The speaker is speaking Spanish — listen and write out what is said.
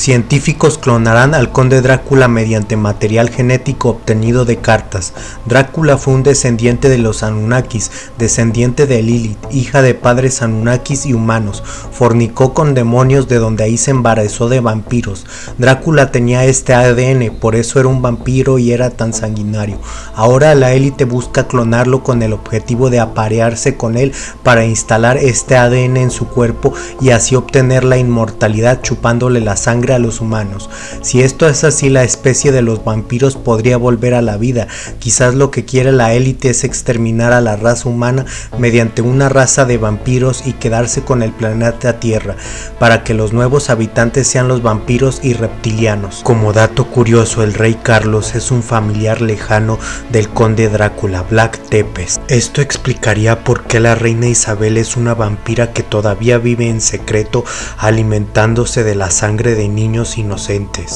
Científicos clonarán al conde Drácula mediante material genético obtenido de cartas. Drácula fue un descendiente de los Anunnakis, descendiente de Lilith, hija de padres Anunnakis y humanos. Fornicó con demonios de donde ahí se embarazó de vampiros. Drácula tenía este ADN, por eso era un vampiro y era tan sanguinario. Ahora la élite busca clonarlo con el objetivo de aparearse con él para instalar este ADN en su cuerpo y así obtener la inmortalidad chupándole la sangre a los humanos. Si esto es así, la especie de los vampiros podría volver a la vida. Quizás lo que quiere la élite es exterminar a la raza humana mediante una raza de vampiros y quedarse con el planeta Tierra, para que los nuevos habitantes sean los vampiros y reptilianos. Como dato curioso, el rey Carlos es un familiar lejano del conde Drácula, Black Tepes. Esto explicaría por qué la reina Isabel es una vampira que todavía vive en secreto alimentándose de la sangre de niños inocentes.